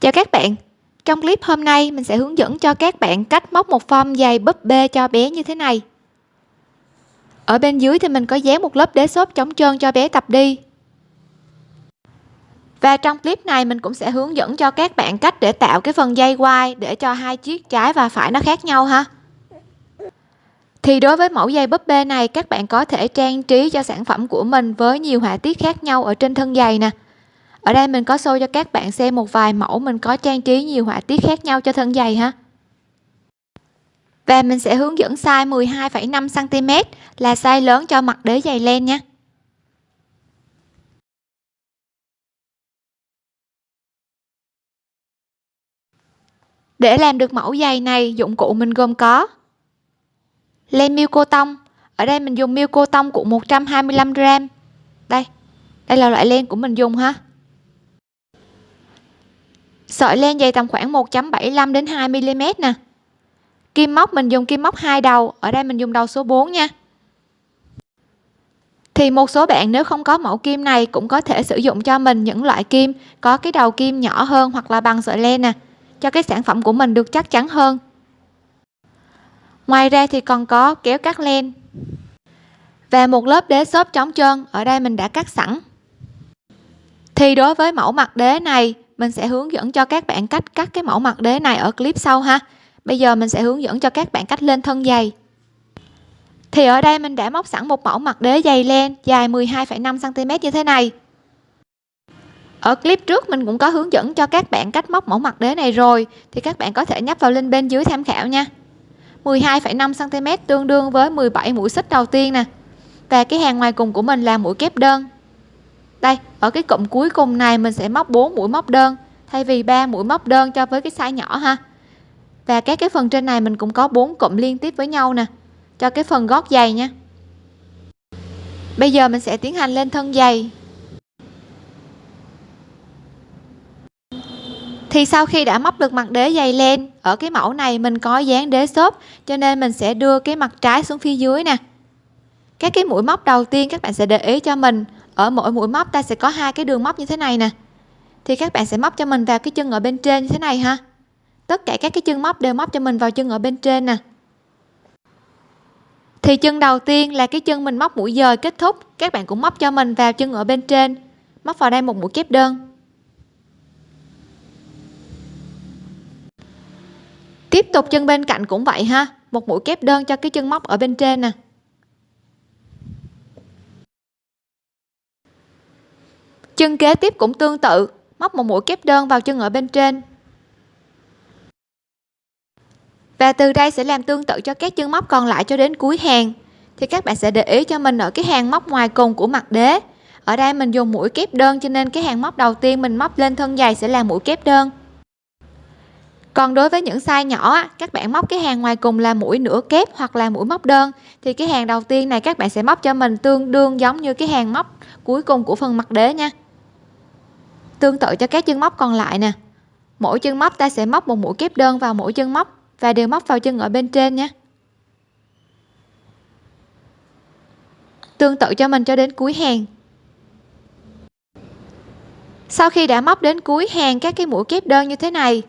Chào các bạn. Trong clip hôm nay, mình sẽ hướng dẫn cho các bạn cách móc một form giày búp bê cho bé như thế này. Ở bên dưới thì mình có dán một lớp đế xốp chống trơn cho bé tập đi. Và trong clip này, mình cũng sẽ hướng dẫn cho các bạn cách để tạo cái phần dây quai để cho hai chiếc trái và phải nó khác nhau ha. Thì đối với mẫu dây búp bê này, các bạn có thể trang trí cho sản phẩm của mình với nhiều họa tiết khác nhau ở trên thân giày nè ở đây mình có show cho các bạn xem một vài mẫu mình có trang trí nhiều họa tiết khác nhau cho thân giày ha. Và mình sẽ hướng dẫn size 12,5 cm là size lớn cho mặt đế giày len nha. Để làm được mẫu giày này dụng cụ mình gồm có len miêu cô tông. Ở đây mình dùng miêu cô tông của 125 g đây đây là loại len của mình dùng ha sợi len dày tầm khoảng 1.75 đến 2 mm nè. Kim móc, mình dùng kim móc hai đầu. Ở đây mình dùng đầu số 4 nha. Thì một số bạn nếu không có mẫu kim này cũng có thể sử dụng cho mình những loại kim có cái đầu kim nhỏ hơn hoặc là bằng sợi len nè, cho cái sản phẩm của mình được chắc chắn hơn. Ngoài ra thì còn có kéo cắt len. Và một lớp đế xốp chống trơn, ở đây mình đã cắt sẵn. Thì đối với mẫu mặt đế này mình sẽ hướng dẫn cho các bạn cách cắt cái mẫu mặt đế này ở clip sau ha. Bây giờ mình sẽ hướng dẫn cho các bạn cách lên thân giày thì ở đây mình đã móc sẵn một mẫu mặt đế dày len dài 12,5 cm như thế này. Ở clip trước mình cũng có hướng dẫn cho các bạn cách móc mẫu mặt đế này rồi thì các bạn có thể nhấp vào link bên dưới tham khảo nha. 12,5 cm tương đương với 17 mũi xích đầu tiên nè. Và cái hàng ngoài cùng của mình là mũi kép đơn đây, ở cái cụm cuối cùng này mình sẽ móc 4 mũi móc đơn. Thay vì 3 mũi móc đơn cho với cái size nhỏ ha. Và các cái phần trên này mình cũng có 4 cụm liên tiếp với nhau nè. Cho cái phần gót giày nha. Bây giờ mình sẽ tiến hành lên thân giày. Thì sau khi đã móc được mặt đế giày len ở cái mẫu này mình có dán đế xốp, cho nên mình sẽ đưa cái mặt trái xuống phía dưới nè. Các cái mũi móc đầu tiên các bạn sẽ để ý cho mình ở mỗi mũi móc ta sẽ có hai cái đường móc như thế này nè. Thì các bạn sẽ móc cho mình vào cái chân ở bên trên như thế này ha. Tất cả các cái chân móc đều móc cho mình vào chân ở bên trên nè. Thì chân đầu tiên là cái chân mình móc mũi dời kết thúc, các bạn cũng móc cho mình vào chân ở bên trên. Móc vào đây một mũi kép đơn. Tiếp tục chân bên cạnh cũng vậy ha, một mũi kép đơn cho cái chân móc ở bên trên nè. Chân kế tiếp cũng tương tự, móc một mũi kép đơn vào chân ở bên trên. Và từ đây sẽ làm tương tự cho các chân móc còn lại cho đến cuối hàng. Thì các bạn sẽ để ý cho mình ở cái hàng móc ngoài cùng của mặt đế. Ở đây mình dùng mũi kép đơn cho nên cái hàng móc đầu tiên mình móc lên thân giày sẽ là mũi kép đơn. Còn đối với những size nhỏ các bạn móc cái hàng ngoài cùng là mũi nửa kép hoặc là mũi móc đơn. Thì cái hàng đầu tiên này các bạn sẽ móc cho mình tương đương giống như cái hàng móc cuối cùng của phần mặt đế nha tương tự cho các chân móc còn lại nè. Mỗi chân móc ta sẽ móc một mũi kép đơn vào mỗi chân móc và đều móc vào chân ở bên trên nhé. Tương tự cho mình cho đến cuối hàng. Sau khi đã móc đến cuối hàng các cái mũi kép đơn như thế này,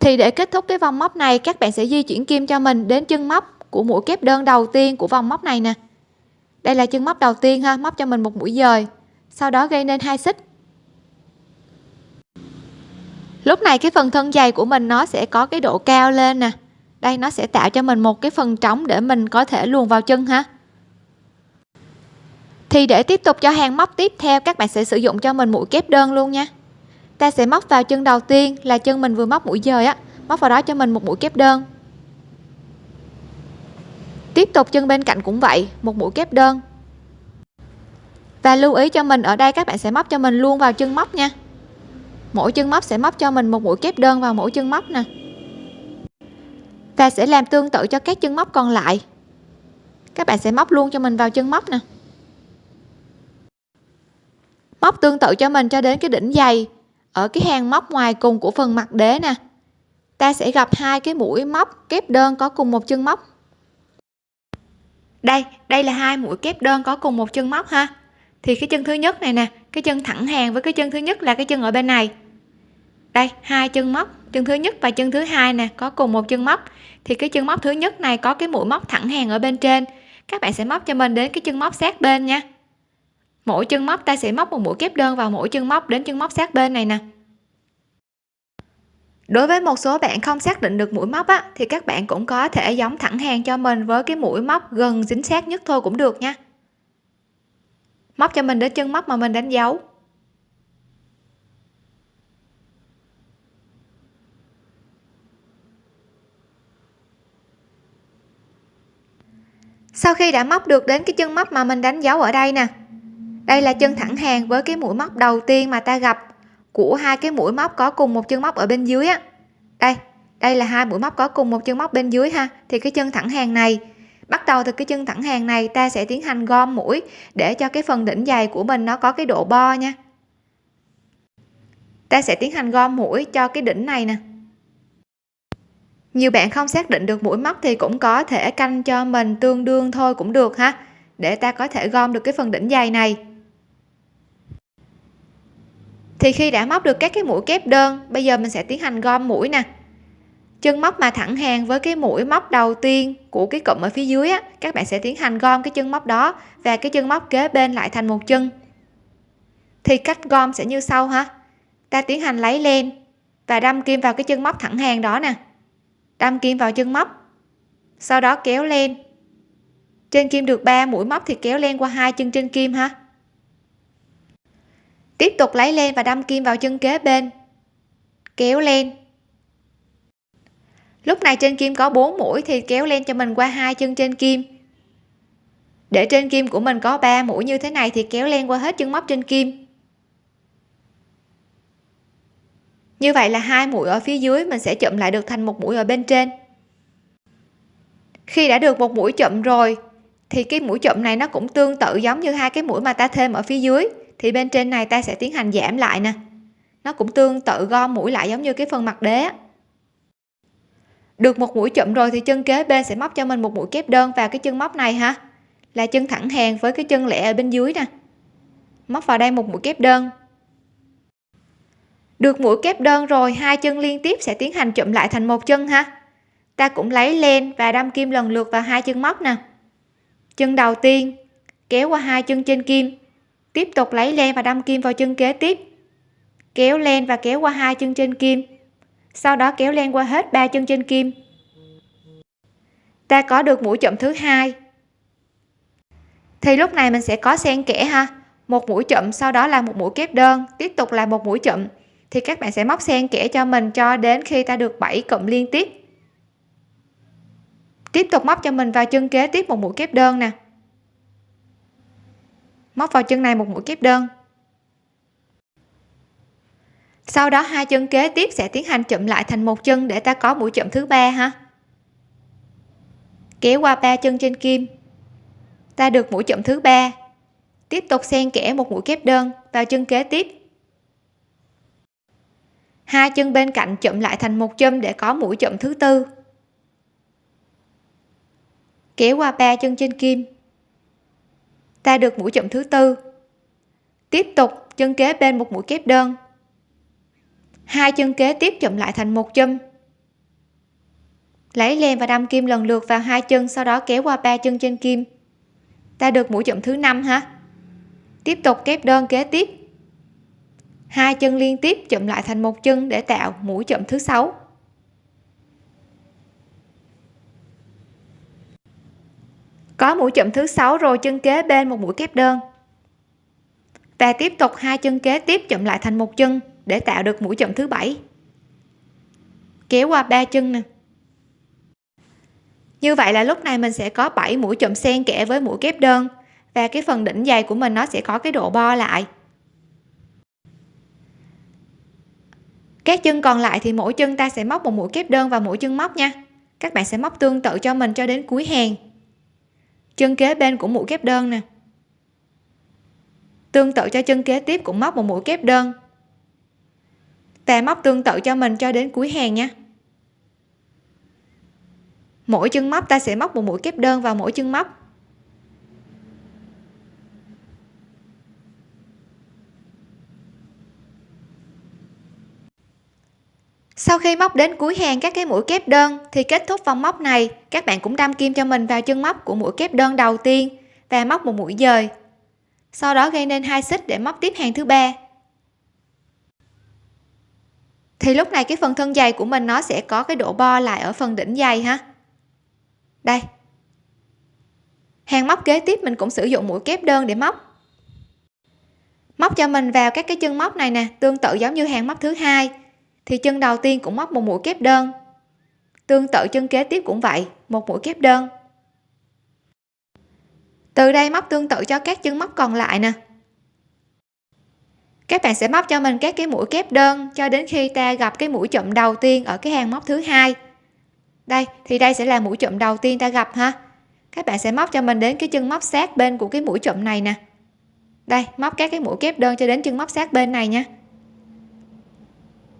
thì để kết thúc cái vòng móc này, các bạn sẽ di chuyển kim cho mình đến chân móc của mũi kép đơn đầu tiên của vòng móc này nè. Đây là chân móc đầu tiên ha, móc cho mình một mũi dời sau đó gây nên hai xích. Lúc này cái phần thân dày của mình nó sẽ có cái độ cao lên nè. Đây, nó sẽ tạo cho mình một cái phần trống để mình có thể luồn vào chân ha. Thì để tiếp tục cho hàng móc tiếp theo, các bạn sẽ sử dụng cho mình mũi kép đơn luôn nha. Ta sẽ móc vào chân đầu tiên là chân mình vừa móc mũi dời á. Móc vào đó cho mình một mũi kép đơn. Tiếp tục chân bên cạnh cũng vậy, một mũi kép đơn và lưu ý cho mình, ở đây các bạn sẽ móc cho mình luôn vào chân móc nha. Mỗi chân móc sẽ móc cho mình một mũi kép đơn vào mỗi chân móc nè. Và sẽ làm tương tự cho các chân móc còn lại. Các bạn sẽ móc luôn cho mình vào chân móc nè. Móc tương tự cho mình cho đến cái đỉnh dày, ở cái hàng móc ngoài cùng của phần mặt đế nè. Ta sẽ gặp hai cái mũi móc kép đơn có cùng một chân móc. Đây đây là hai mũi kép đơn có cùng một chân móc ha thì cái chân thứ nhất này nè, cái chân thẳng hàng với cái chân thứ nhất là cái chân ở bên này. Đây, hai chân móc, chân thứ nhất và chân thứ hai nè, có cùng một chân móc. Thì cái chân móc thứ nhất này có cái mũi móc thẳng hàng ở bên trên. Các bạn sẽ móc cho mình đến cái chân móc sát bên nha. Mỗi chân móc, ta sẽ móc một mũi kép đơn vào mỗi chân móc đến chân móc sát bên này nè. Đối với một số bạn không xác định được mũi móc á, thì các bạn cũng có thể giống thẳng hàng cho mình với cái mũi móc gần dính sát nhất thôi cũng được nha móc cho mình đến chân móc mà mình đánh dấu. Sau khi đã móc được đến cái chân móc mà mình đánh dấu ở đây nè, đây là chân thẳng hàng với cái mũi móc đầu tiên mà ta gặp của hai cái mũi móc có cùng một chân móc ở bên dưới á. Đây đây là hai mũi móc có cùng một chân móc bên dưới ha, thì cái chân thẳng hàng này bắt đầu từ cái chân thẳng hàng này, ta sẽ tiến hành gom mũi để cho cái phần đỉnh dày của mình nó có cái độ bo nha. Ta sẽ tiến hành gom mũi cho cái đỉnh này nè. Nhiều bạn không xác định được mũi móc thì cũng có thể canh cho mình tương đương thôi cũng được ha, để ta có thể gom được cái phần đỉnh dày này. Thì khi đã móc được các cái mũi kép đơn, bây giờ mình sẽ tiến hành gom mũi nè chân móc mà thẳng hàng với cái mũi móc đầu tiên của cái cụm ở phía dưới á, các bạn sẽ tiến hành gom cái chân móc đó và cái chân móc kế bên lại thành một chân. Thì cách gom sẽ như sau ha. Ta tiến hành lấy len và đâm kim vào cái chân móc thẳng hàng đó nè. Đâm kim vào chân móc, sau đó kéo lên trên kim được 3 mũi móc thì kéo lên qua hai chân trên kim ha. Tiếp tục lấy lên và đâm kim vào chân kế bên. Kéo lên lúc này trên kim có 4 mũi thì kéo len cho mình qua hai chân trên kim. Để trên kim của mình có 3 mũi như thế này thì kéo len qua hết chân móc trên kim. Như vậy là hai mũi ở phía dưới mình sẽ chụm lại được thành một mũi ở bên trên. Khi đã được một mũi chụm rồi, thì cái mũi chụm này nó cũng tương tự giống như hai cái mũi mà ta thêm ở phía dưới. Thì bên trên này ta sẽ tiến hành giảm lại nè. Nó cũng tương tự gom mũi lại giống như cái phần mặt đế được một mũi chụm rồi thì chân kế bên sẽ móc cho mình một mũi kép đơn vào cái chân móc này ha. Là chân thẳng hàng với cái chân lẻ ở bên dưới nè. Móc vào đây một mũi kép đơn. Được mũi kép đơn rồi, hai chân liên tiếp sẽ tiến hành chụm lại thành một chân ha. Ta cũng lấy len và đâm kim lần lượt vào hai chân móc nè. Chân đầu tiên, kéo qua hai chân trên kim. Tiếp tục lấy len và đâm kim vào chân kế tiếp. Kéo len và kéo qua hai chân trên kim sau đó kéo len qua hết ba chân trên kim. Ta có được mũi chậm thứ hai. Thì lúc này mình sẽ có xen kẽ ha. Một mũi chậm, sau đó là một mũi kép đơn, tiếp tục là một mũi chậm. Thì các bạn sẽ móc xen kẽ cho mình cho đến khi ta được 7 cụm liên tiếp. Tiếp tục móc cho mình vào chân kế tiếp một mũi kép đơn nè. Móc vào chân này một mũi kép đơn sau đó hai chân kế tiếp sẽ tiến hành chụm lại thành một chân để ta có mũi chụm thứ ba ha? Kéo qua ba chân trên kim. Ta được mũi chụm thứ ba. Tiếp tục xen kẽ một mũi kép đơn vào chân kế tiếp. Hai chân bên cạnh chụm lại thành một chân để có mũi chụm thứ tư. Kéo qua ba chân trên kim. Ta được mũi chụm thứ tư. Tiếp tục, chân kế bên một mũi kép đơn hai chân kế tiếp chụm lại thành một chùm lấy len và đâm kim lần lượt vào hai chân, sau đó kéo qua ba chân trên kim. Ta được mũi chụm thứ năm ha tiếp tục kép đơn kế tiếp. Hai chân liên tiếp chụm lại thành một chân để tạo mũi chụm thứ sáu. Có mũi chụm thứ sáu rồi, chân kế bên một mũi kép đơn. Và tiếp tục hai chân kế tiếp chụm lại thành một chân để tạo được mũi chậm thứ bảy. Kéo qua ba chân nè. Như vậy là lúc này mình sẽ có 7 mũi chậm xen kẽ với mũi kép đơn, và cái phần đỉnh dày của mình nó sẽ có cái độ bo lại. Các chân còn lại thì mỗi chân ta sẽ móc một mũi kép đơn vào mỗi chân móc nha. Các bạn sẽ móc tương tự cho mình cho đến cuối hàng. Chân kế bên của mũi kép đơn nè. Tương tự cho chân kế tiếp cũng móc một mũi kép đơn và móc tương tự cho mình cho đến cuối hàng nha. Mỗi chân móc, ta sẽ móc một mũi kép đơn vào mỗi chân móc. Sau khi móc đến cuối hàng các cái mũi kép đơn thì kết thúc vòng móc này, các bạn cũng đâm kim cho mình vào chân móc của mũi kép đơn đầu tiên và móc một mũi dời. Sau đó gây nên hai xích để móc tiếp hàng thứ ba thì lúc này cái phần thân dày của mình nó sẽ có cái độ bo lại ở phần đỉnh dày ha. Đây. Hàng móc kế tiếp mình cũng sử dụng mũi kép đơn để móc. Móc cho mình vào các cái chân móc này nè, tương tự giống như hàng móc thứ hai. Thì chân đầu tiên cũng móc một mũi kép đơn. Tương tự chân kế tiếp cũng vậy, một mũi kép đơn. Từ đây móc tương tự cho các chân móc còn lại nè các bạn sẽ móc cho mình các cái mũi kép đơn cho đến khi ta gặp cái mũi chậm đầu tiên ở cái hàng móc thứ hai. Đây, thì đây sẽ là mũi chậm đầu tiên ta gặp ha. Các bạn sẽ móc cho mình đến cái chân móc sát bên của cái mũi chậm này nè. Đây, móc các cái mũi kép đơn cho đến chân móc sát bên này nha.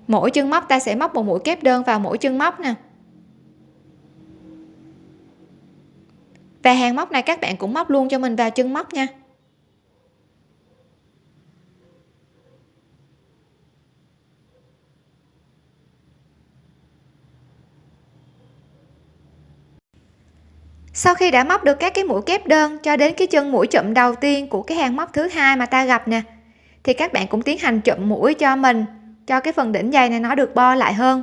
Mỗi chân móc ta sẽ móc một mũi kép đơn vào mỗi chân móc nè. Và hàng móc này các bạn cũng móc luôn cho mình vào chân móc nha. Sau khi đã móc được các cái mũi kép đơn cho đến cái chân mũi chậm đầu tiên của cái hàng móc thứ hai mà ta gặp nè, thì các bạn cũng tiến hành chậm mũi cho mình, cho cái phần đỉnh dày này nó được bo lại hơn.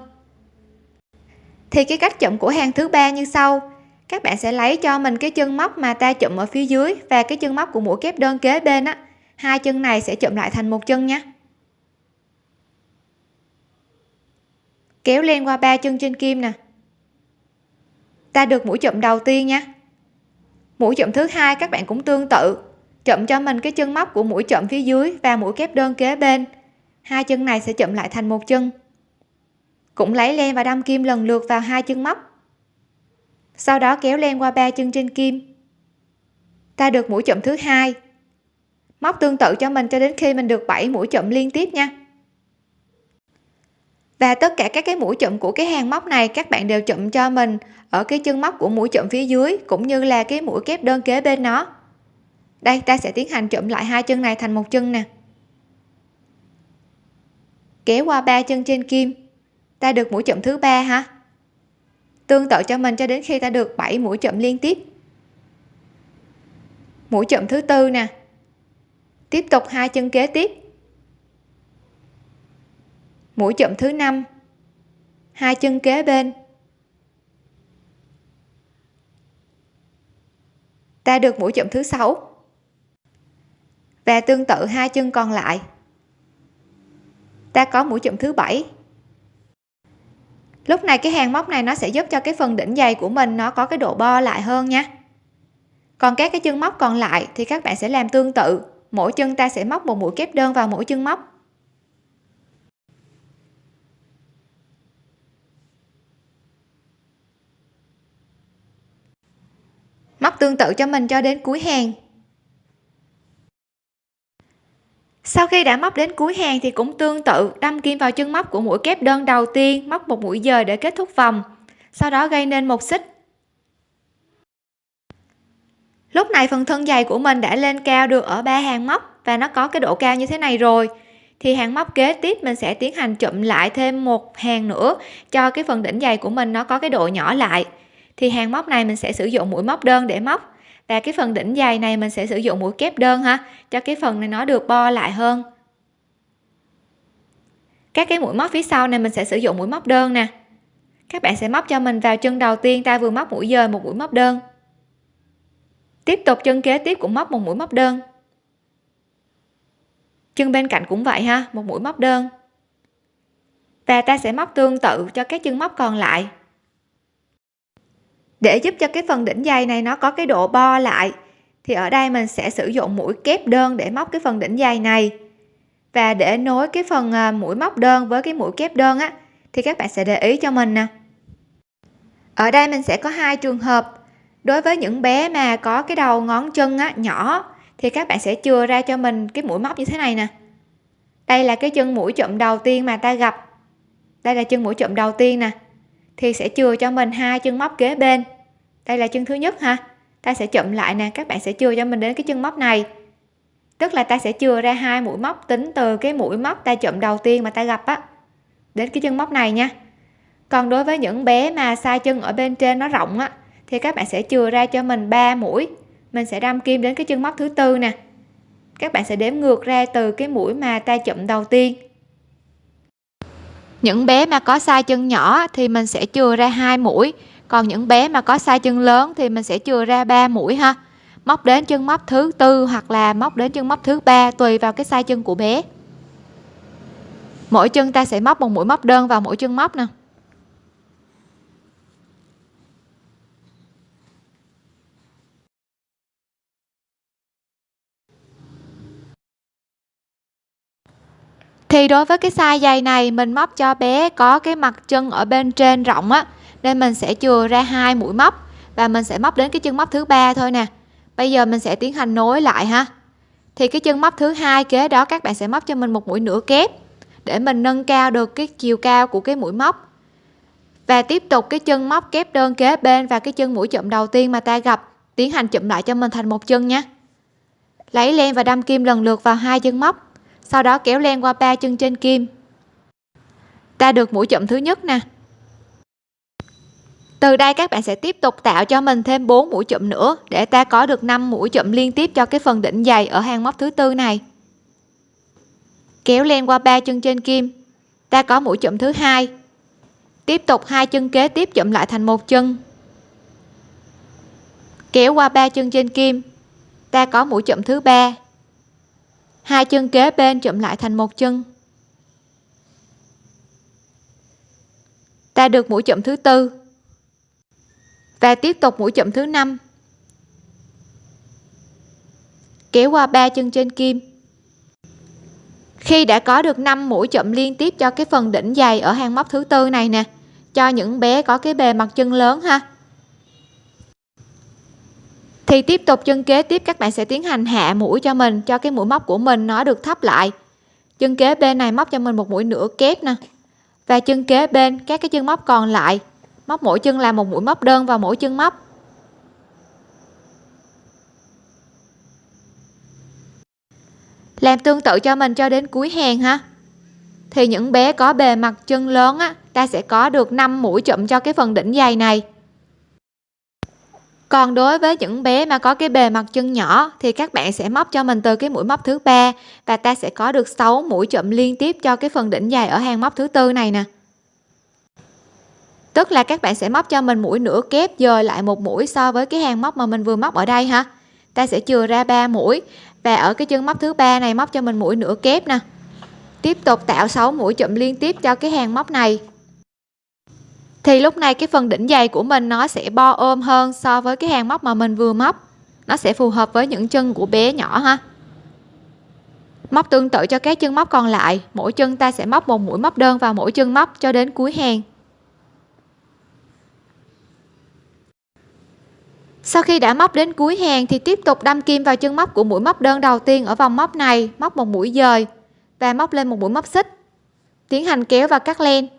Thì cái cách chậm của hàng thứ ba như sau. Các bạn sẽ lấy cho mình cái chân móc mà ta chụm ở phía dưới và cái chân móc của mũi kép đơn kế bên á. Hai chân này sẽ chụm lại thành một chân nhé. Kéo lên qua ba chân trên kim nè ta được mũi chụm đầu tiên nha. Mũi chụm thứ hai các bạn cũng tương tự. Chụm cho mình cái chân móc của mũi chụm phía dưới và mũi kép đơn kế bên. Hai chân này sẽ chụm lại thành một chân. Cũng lấy len và đâm kim lần lượt vào hai chân móc. Sau đó kéo len qua ba chân trên kim. Ta được mũi chụm thứ hai. Móc tương tự cho mình cho đến khi mình được 7 mũi chụm liên tiếp nha và tất cả các cái mũi chụm của cái hàng móc này, các bạn đều chụm cho mình ở cái chân móc của mũi chụm phía dưới, cũng như là cái mũi kép đơn kế bên nó. Đây, ta sẽ tiến hành chụm lại hai chân này thành một chân nè. Kéo qua ba chân trên kim. Ta được mũi chụm thứ ba ha. Tương tự cho mình cho đến khi ta được 7 mũi chụm liên tiếp. Mũi chụm thứ tư nè. Tiếp tục hai chân kế tiếp mũi chụm thứ năm. Hai chân kế bên. Ta được mũi chụm thứ sáu. Và tương tự, hai chân còn lại. Ta có mũi chụm thứ bảy. Lúc này cái hàng móc này nó sẽ giúp cho cái phần đỉnh dày của mình nó có cái độ bo lại hơn nha. Còn các cái chân móc còn lại thì các bạn sẽ làm tương tự. Mỗi chân ta sẽ móc một mũi kép đơn vào mỗi chân móc. Móc tương tự cho mình cho đến cuối hàng. Sau khi đã móc đến cuối hàng thì cũng tương tự, đâm kim vào chân móc của mũi kép đơn đầu tiên, móc một mũi dời để kết thúc vòng, sau đó gây nên một xích. Lúc này phần thân dày của mình đã lên cao được ở ba hàng móc và nó có cái độ cao như thế này rồi. Thì hàng móc kế tiếp mình sẽ tiến hành chụm lại thêm một hàng nữa cho cái phần đỉnh dày của mình nó có cái độ nhỏ lại thì hàng móc này mình sẽ sử dụng mũi móc đơn để móc. Và cái phần đỉnh dày này mình sẽ sử dụng mũi kép đơn ha, cho cái phần này nó được bo lại hơn. Các cái mũi móc phía sau này mình sẽ sử dụng mũi móc đơn nè. Các bạn sẽ móc cho mình vào chân đầu tiên, ta vừa móc mũi dời một mũi móc đơn. Tiếp tục chân kế tiếp cũng móc một mũi móc đơn. Chân bên cạnh cũng vậy ha, một mũi móc đơn. Và ta sẽ móc tương tự cho các chân móc còn lại để giúp cho cái phần đỉnh dày này nó có cái độ bo lại, thì ở đây mình sẽ sử dụng mũi kép đơn để móc cái phần đỉnh dày này. Và để nối cái phần à, mũi móc đơn với cái mũi kép đơn á, thì các bạn sẽ để ý cho mình nè. Ở đây mình sẽ có hai trường hợp. Đối với những bé mà có cái đầu ngón chân á, nhỏ, thì các bạn sẽ chừa ra cho mình cái mũi móc như thế này nè. Đây là cái chân mũi chụm đầu tiên mà ta gặp. Đây là chân mũi chụm đầu tiên nè thì sẽ chừa cho mình hai chân móc kế bên. Đây là chân thứ nhất ha. Ta sẽ chậm lại nè, các bạn sẽ chừa cho mình đến cái chân móc này. Tức là ta sẽ chừa ra hai mũi móc, tính từ cái mũi móc ta chậm đầu tiên mà ta gặp á, đến cái chân móc này nha. Còn đối với những bé mà sai chân ở bên trên nó rộng á, thì các bạn sẽ chừa ra cho mình 3 mũi. Mình sẽ đâm kim đến cái chân móc thứ tư nè. Các bạn sẽ đếm ngược ra từ cái mũi mà ta chậm đầu tiên những bé mà có size chân nhỏ thì mình sẽ chừa ra hai mũi. Còn những bé mà có size chân lớn thì mình sẽ chừa ra 3 mũi ha. Móc đến chân móc thứ tư hoặc là móc đến chân móc thứ ba, tùy vào cái size chân của bé. Mỗi chân ta sẽ móc một mũi móc đơn vào mỗi chân móc nè. Thì đối với cái size giày này, mình móc cho bé có cái mặt chân ở bên trên rộng á, nên mình sẽ chừa ra hai mũi móc và mình sẽ móc đến cái chân móc thứ ba thôi nè. Bây giờ mình sẽ tiến hành nối lại ha. Thì cái chân móc thứ hai kế đó, các bạn sẽ móc cho mình một mũi nửa kép để mình nâng cao được cái chiều cao của cái mũi móc. Và tiếp tục cái chân móc kép đơn kế bên và cái chân mũi chụm đầu tiên mà ta gặp, tiến hành chụm lại cho mình thành một chân nha. Lấy len và đâm kim lần lượt vào hai chân móc sau đó kéo len qua ba chân trên kim. Ta được mũi chậm thứ nhất nè. Từ đây các bạn sẽ tiếp tục tạo cho mình thêm 4 mũi chậm nữa để ta có được 5 mũi chậm liên tiếp cho cái phần đỉnh dày ở hàng móc thứ tư này. Kéo len qua ba chân trên kim. Ta có mũi chậm thứ hai. Tiếp tục hai chân kế tiếp chậm lại thành một chân. Kéo qua ba chân trên kim. Ta có mũi chậm thứ ba hai chân kế bên chụm lại thành một chân. Ta được mũi chụm thứ tư. Và tiếp tục mũi chụm thứ năm. Kéo qua ba chân trên kim. Khi đã có được 5 mũi chụm liên tiếp cho cái phần đỉnh dày ở hàng móc thứ tư này nè, cho những bé có cái bề mặt chân lớn ha thì tiếp tục chân kế, tiếp các bạn sẽ tiến hành hạ mũi cho mình, cho cái mũi móc của mình nó được thấp lại. Chân kế bên này móc cho mình một mũi nửa kép nè. Và chân kế bên, các cái chân móc còn lại, móc mỗi chân là một mũi móc đơn vào mỗi chân móc. Làm tương tự cho mình cho đến cuối hàng ha. Thì những bé có bề mặt chân lớn á, ta sẽ có được 5 mũi chụm cho cái phần đỉnh dày này còn đối với những bé mà có cái bề mặt chân nhỏ thì các bạn sẽ móc cho mình từ cái mũi móc thứ ba và ta sẽ có được 6 mũi chụm liên tiếp cho cái phần đỉnh dài ở hàng móc thứ tư này nè. Tức là các bạn sẽ móc cho mình mũi nửa kép dời lại một mũi so với cái hàng móc mà mình vừa móc ở đây ha. Ta sẽ chừa ra 3 mũi và ở cái chân móc thứ ba này móc cho mình mũi nửa kép nè. Tiếp tục tạo 6 mũi chụm liên tiếp cho cái hàng móc này thì lúc này cái phần đỉnh dày của mình nó sẽ bo ôm hơn so với cái hàng móc mà mình vừa móc. Nó sẽ phù hợp với những chân của bé nhỏ ha. Móc tương tự cho các chân móc còn lại. Mỗi chân ta sẽ móc một mũi móc đơn vào mỗi chân móc cho đến cuối hàng. Sau khi đã móc đến cuối hàng thì tiếp tục đâm kim vào chân móc của mũi móc đơn đầu tiên ở vòng móc này, móc một mũi dời và móc lên một mũi móc xích. Tiến hành kéo và cắt len.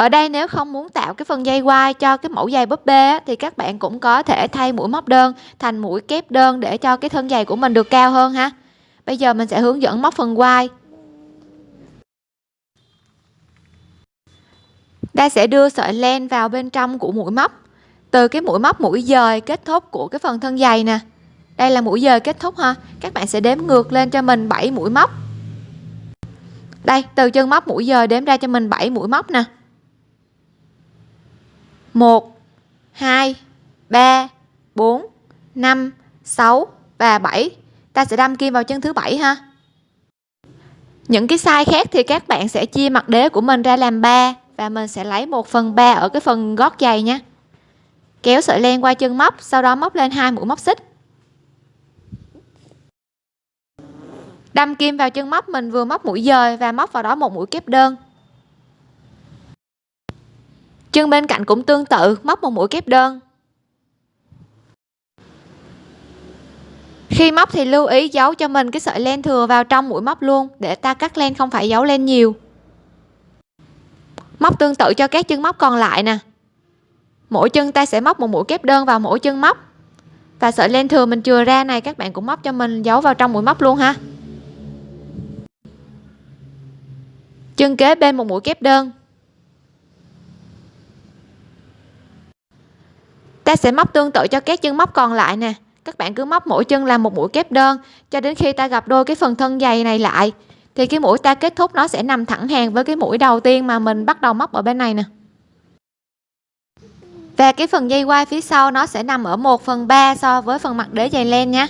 Ở đây nếu không muốn tạo cái phần dây quai cho cái mẫu giày búp bê thì các bạn cũng có thể thay mũi móc đơn thành mũi kép đơn để cho cái thân giày của mình được cao hơn ha. Bây giờ mình sẽ hướng dẫn móc phần quai. Ta sẽ đưa sợi len vào bên trong của mũi móc. Từ cái mũi móc mũi dời kết thúc của cái phần thân giày nè. Đây là mũi dời kết thúc ha. Các bạn sẽ đếm ngược lên cho mình 7 mũi móc. Đây, từ chân móc mũi dời đếm ra cho mình 7 mũi móc nè. 1 2 3 4 5 6 và 7 ta sẽ đâm kim vào chân thứ bảy ha. Những cái size khác thì các bạn sẽ chia mặt đế của mình ra làm 3 và mình sẽ lấy 1 phần 3 ở cái phần gót giày nha. Kéo sợi len qua chân móc, sau đó móc lên hai mũi móc xích. Đâm kim vào chân móc, mình vừa móc mũi dời và móc vào đó một mũi kép đơn chân bên cạnh cũng tương tự, móc một mũi kép đơn. Khi móc thì lưu ý giấu cho mình cái sợi len thừa vào trong mũi móc luôn, để ta cắt len không phải giấu len nhiều. Móc tương tự cho các chân móc còn lại nè. Mỗi chân ta sẽ móc một mũi kép đơn vào mỗi chân móc. Và sợi len thừa mình chừa ra này, các bạn cũng móc cho mình giấu vào trong mũi móc luôn ha. Chân kế bên một mũi kép đơn. Ta sẽ móc tương tự cho các chân móc còn lại nè. Các bạn cứ móc mỗi chân làm một mũi kép đơn, cho đến khi ta gặp đôi cái phần thân dày này lại, thì cái mũi ta kết thúc nó sẽ nằm thẳng hàng với cái mũi đầu tiên mà mình bắt đầu móc ở bên này nè. Và cái phần dây quai phía sau nó sẽ nằm ở 1 phần 3 so với phần mặt đế dày len nhé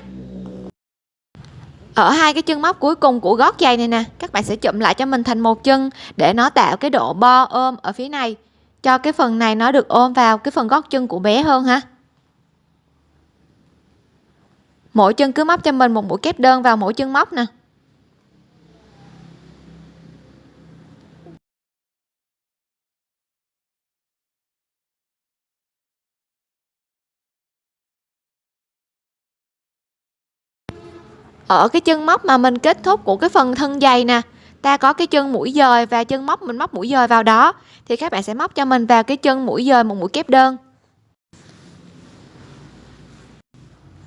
ở hai cái chân móc cuối cùng của gót giày này nè, các bạn sẽ chụm lại cho mình thành một chân để nó tạo cái độ bo ôm ở phía này cho cái phần này nó được ôm vào cái phần gót chân của bé hơn ha mỗi chân cứ móc cho mình một mũi kép đơn vào mỗi chân móc nè. Ở cái chân móc mà mình kết thúc của cái phần thân dày nè ta có cái chân mũi dời và chân móc, mình móc mũi dời vào đó, thì các bạn sẽ móc cho mình vào cái chân mũi dời một mũi kép đơn.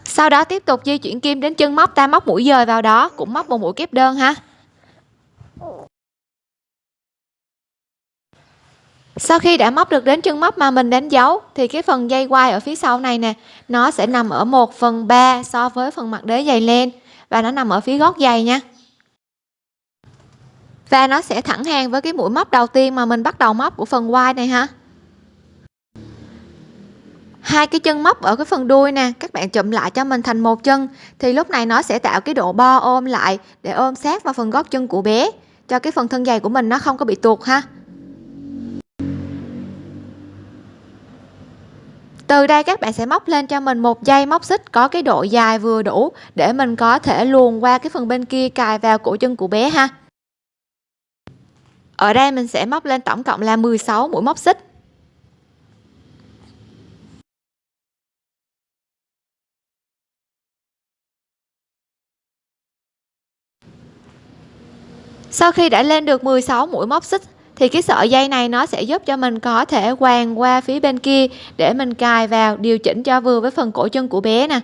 Sau đó tiếp tục di chuyển kim đến chân móc, ta móc mũi dời vào đó, cũng móc một mũi kép đơn ha. Sau khi đã móc được đến chân móc mà mình đánh dấu, thì cái phần dây quai ở phía sau này nè, nó sẽ nằm ở 1 phần 3 so với phần mặt đế dày len và nó nằm ở phía gót dày nha và nó sẽ thẳng hàng với cái mũi móc đầu tiên mà mình bắt đầu móc của phần quai này ha. Hai cái chân móc ở cái phần đuôi nè, các bạn chụm lại cho mình thành một chân. Thì lúc này nó sẽ tạo cái độ bo ôm lại để ôm sát vào phần gót chân của bé, cho cái phần thân dày của mình nó không có bị tuột ha. Từ đây các bạn sẽ móc lên cho mình một dây móc xích có cái độ dài vừa đủ để mình có thể luồn qua cái phần bên kia cài vào cổ chân của bé ha ở đây mình sẽ móc lên tổng cộng là 16 mũi móc xích. Sau khi đã lên được 16 mũi móc xích, thì cái sợi dây này nó sẽ giúp cho mình có thể quàng qua phía bên kia để mình cài vào điều chỉnh cho vừa với phần cổ chân của bé nè.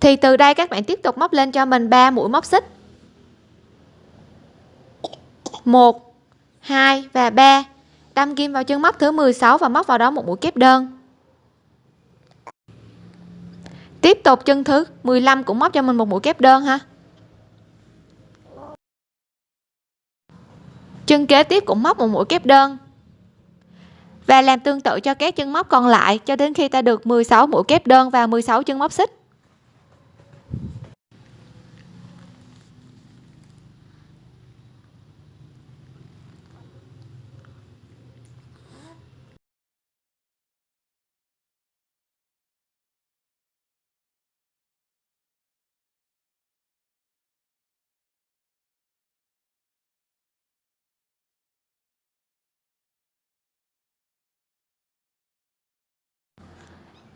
Thì từ đây các bạn tiếp tục móc lên cho mình 3 mũi móc xích. 1 2 và 3 đâm kim vào chân móc thứ 16 và móc vào đó một mũi kép đơn. Tiếp tục chân thứ 15 cũng móc cho mình một mũi kép đơn ha. Chân kế tiếp cũng móc một mũi kép đơn. Và làm tương tự cho các chân móc còn lại cho đến khi ta được 16 mũi kép đơn và 16 chân móc xích.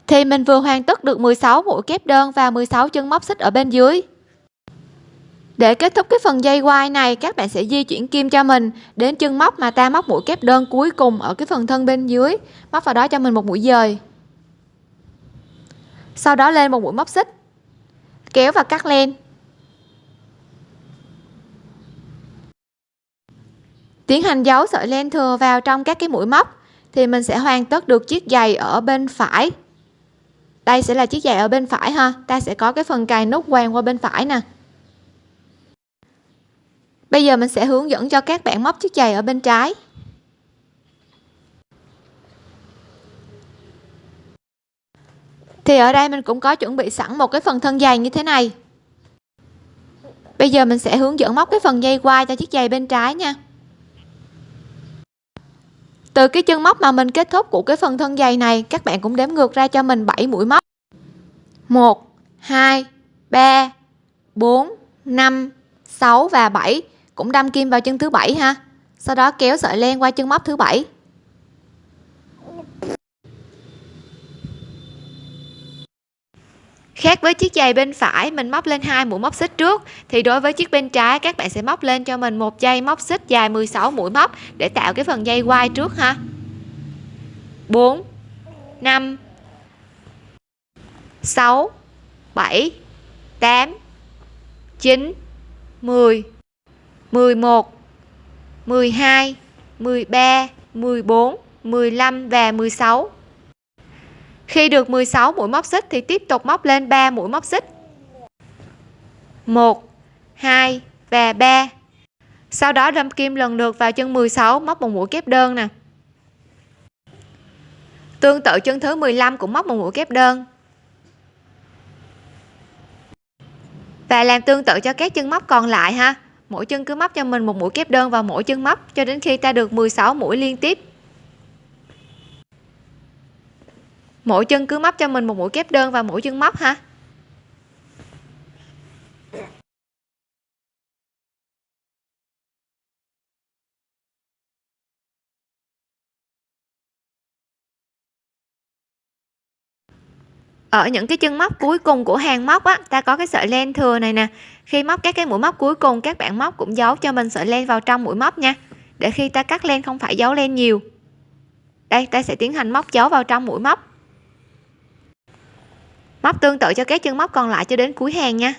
Thì mình vừa hoàn tất được 16 mũi kép đơn và 16 chân móc xích ở bên dưới. Để kết thúc cái phần dây quai này, các bạn sẽ di chuyển kim cho mình đến chân móc mà ta móc mũi kép đơn cuối cùng ở cái phần thân bên dưới. Móc vào đó cho mình một mũi dời. Sau đó lên một mũi móc xích. Kéo và cắt len. Tiến hành giấu sợi len thừa vào trong các cái mũi móc thì mình sẽ hoàn tất được chiếc giày ở bên phải đây sẽ là chiếc giày ở bên phải ha. Ta sẽ có cái phần cài nút quàng qua bên phải nè. Bây giờ mình sẽ hướng dẫn cho các bạn móc chiếc giày ở bên trái. Thì ở đây mình cũng có chuẩn bị sẵn một cái phần thân giày như thế này. Bây giờ mình sẽ hướng dẫn móc cái phần dây quai cho chiếc giày bên trái nha từ cái chân móc mà mình kết thúc của cái phần thân dày này, các bạn cũng đếm ngược ra cho mình 7 mũi móc. 1 2 3 4 5 6 và 7 cũng đâm kim vào chân thứ bảy ha. Sau đó kéo sợi len qua chân móc thứ bảy. Khác với chiếc giày bên phải, mình móc lên hai mũi móc xích trước. Thì đối với chiếc bên trái, các bạn sẽ móc lên cho mình một dây móc xích dài 16 mũi móc để tạo cái phần dây quai trước ha. 4 5 6 7 8 9 10 11 12 13 14 15 và 16 khi được 16 mũi móc xích thì tiếp tục móc lên 3 mũi móc xích. 1 2 và 3 sau đó đâm kim lần lượt vào chân 16 móc một mũi kép đơn nè. Tương tự chân thứ 15 cũng móc một mũi kép đơn. Và làm tương tự cho các chân móc còn lại ha. Mỗi chân cứ móc cho mình một mũi kép đơn vào mỗi chân móc cho đến khi ta được 16 mũi liên tiếp. Mỗi chân cứ móc cho mình một mũi kép đơn vào mỗi chân móc ha. Ở những cái chân móc cuối cùng của hàng móc á, ta có cái sợi len thừa này nè. Khi móc các cái mũi móc cuối cùng, các bạn móc cũng giấu cho mình sợi len vào trong mũi móc nha. Để khi ta cắt len không phải giấu len nhiều. Đây, ta sẽ tiến hành móc giấu vào trong mũi móc móc tương tự cho các chân móc còn lại cho đến cuối hàng nha.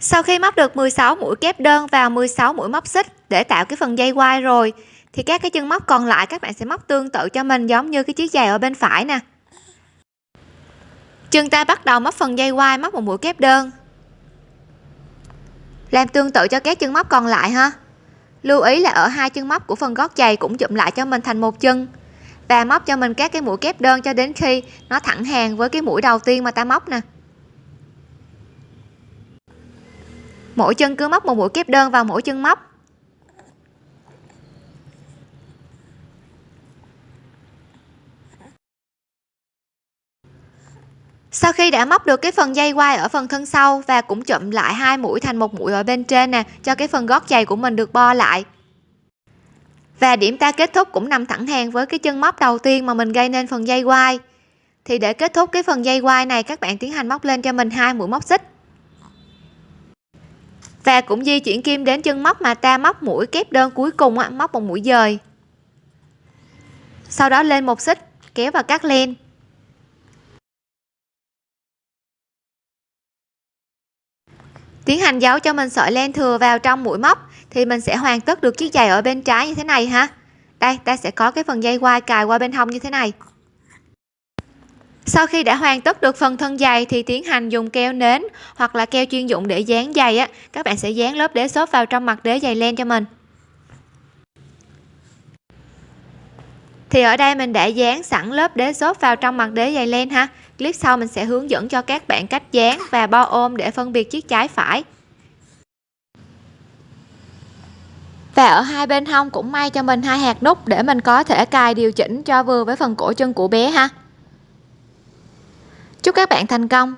Sau khi móc được 16 mũi kép đơn vào 16 mũi móc xích để tạo cái phần dây quai rồi thì các cái chân móc còn lại các bạn sẽ móc tương tự cho mình giống như cái chiếc giày ở bên phải nè. Chân ta bắt đầu móc phần dây quai, móc một mũi kép đơn. Làm tương tự cho các chân móc còn lại ha. Lưu ý là ở hai chân móc của phần gót giày cũng chụm lại cho mình thành một chân. Và móc cho mình các cái mũi kép đơn cho đến khi nó thẳng hàng với cái mũi đầu tiên mà ta móc nè. Mỗi chân cứ móc một mũi kép đơn vào mỗi chân móc. Sau khi đã móc được cái phần dây quai ở phần thân sau và cũng chụm lại hai mũi thành một mũi ở bên trên nè cho cái phần gót giày của mình được bo lại. Và điểm ta kết thúc cũng nằm thẳng hàng với cái chân móc đầu tiên mà mình gây nên phần dây quai thì để kết thúc cái phần dây quai này các bạn tiến hành móc lên cho mình hai mũi móc xích. Và cũng di chuyển kim đến chân móc mà ta móc mũi kép đơn cuối cùng á, móc một mũi dời. Sau đó lên một xích kéo và cắt len. Tiến hành giấu cho mình sợi len thừa vào trong mũi móc thì mình sẽ hoàn tất được chiếc giày ở bên trái như thế này ha. Đây, ta sẽ có cái phần dây quai cài qua bên hông như thế này. Sau khi đã hoàn tất được phần thân giày thì tiến hành dùng keo nến hoặc là keo chuyên dụng để dán giày á. Các bạn sẽ dán lớp đế xốp vào trong mặt đế giày len cho mình. Thì ở đây mình đã dán sẵn lớp đế xốp vào trong mặt đế giày len ha clip sau mình sẽ hướng dẫn cho các bạn cách dán và bo ôm để phân biệt chiếc trái phải. Và ở hai bên hông cũng may cho mình hai hạt nút để mình có thể cài điều chỉnh cho vừa với phần cổ chân của bé ha. Chúc các bạn thành công!